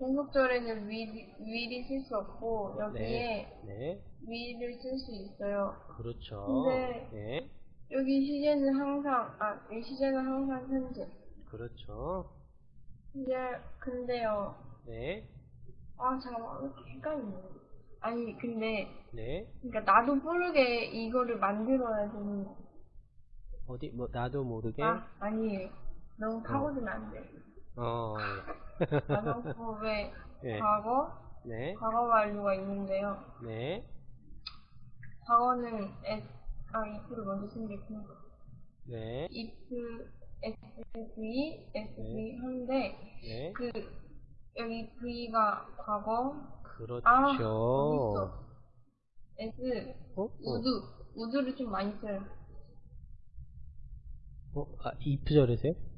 연속절에는 위, 위를 쓸 수 없고 여기에 네. 위를 쓸 수 있어요. 그렇죠. 근데- 네. 여기 시제는 항상 아, 이 시제는 항상 현재. 그렇죠. 근데 근데요. 네. 아 잠깐만 왜 이렇게 헷갈리네. 아니 근데 네. 그러니까 나도 모르게 이거를 만들어야 되는. 어디, 뭐, 나도 모르게. 아 아니에요. 너무 파고들면 안 돼. 어, 가정법의 예. 과거, 네. 과거 완료가 있는데요. 네. 과거는 S, 아, if를 먼저 좋구나. 네. if, sv, sv 네. 한데, 네. 그, 여기 v가 과거, 그렇죠. 아, s, 어? 어? 우드, 우드를 좀 많이 써요. 어? 아, 이프절이세요?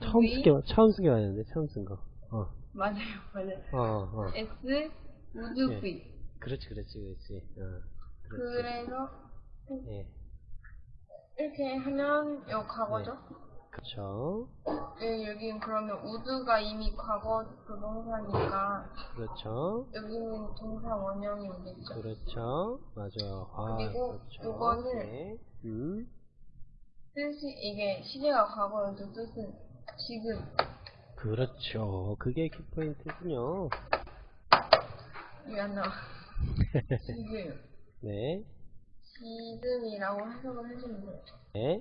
처음 쓰게, 처음 쓰게 왔는데, 처음 쓴 거. 어, 맞아요, 맞아요. 어, 어. s, 우드 예. v. 그렇지, 그렇지, 그렇지. 어, 그렇지. 그래서, 예. 이렇게 하면 요 과거죠? 그렇죠. 예, 여기는 그러면 우드가 이미 과거 그 동사니까 그렇죠. 여기는 동사 원형이 오겠죠. 그렇죠. 맞아요. 아, 그리고 그렇죠. 요거는 네. 음. 뜻이 이게 시제가 과거여도 뜻은 지금 그렇죠. 그게 키포인트군요. 이게 안 나와. 지금 네. 지금이라고 해석을 해주면 돼요. 네.